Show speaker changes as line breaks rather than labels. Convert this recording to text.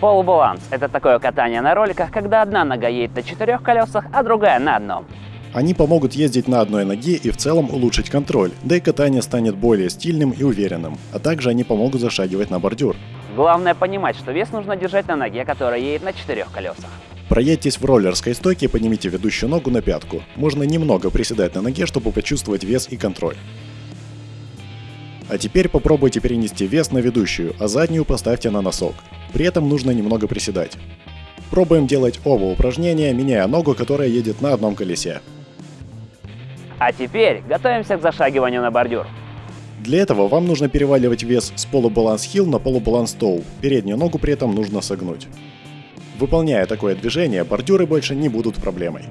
Полубаланс – это такое катание на роликах, когда одна нога едет на четырех колесах, а другая на одном.
Они помогут ездить на одной ноге и в целом улучшить контроль, да и катание станет более стильным и уверенным, а также они помогут зашагивать на бордюр.
Главное понимать, что вес нужно держать на ноге, которая едет на четырех колесах.
Проедьтесь в роллерской стойке и поднимите ведущую ногу на пятку. Можно немного приседать на ноге, чтобы почувствовать вес и контроль. А теперь попробуйте перенести вес на ведущую, а заднюю поставьте на носок. При этом нужно немного приседать. Пробуем делать оба упражнения, меняя ногу, которая едет на одном колесе.
А теперь готовимся к зашагиванию на бордюр.
Для этого вам нужно переваливать вес с полубаланс хил на полубаланс тоу. Переднюю ногу при этом нужно согнуть. Выполняя такое движение, бордюры больше не будут проблемой.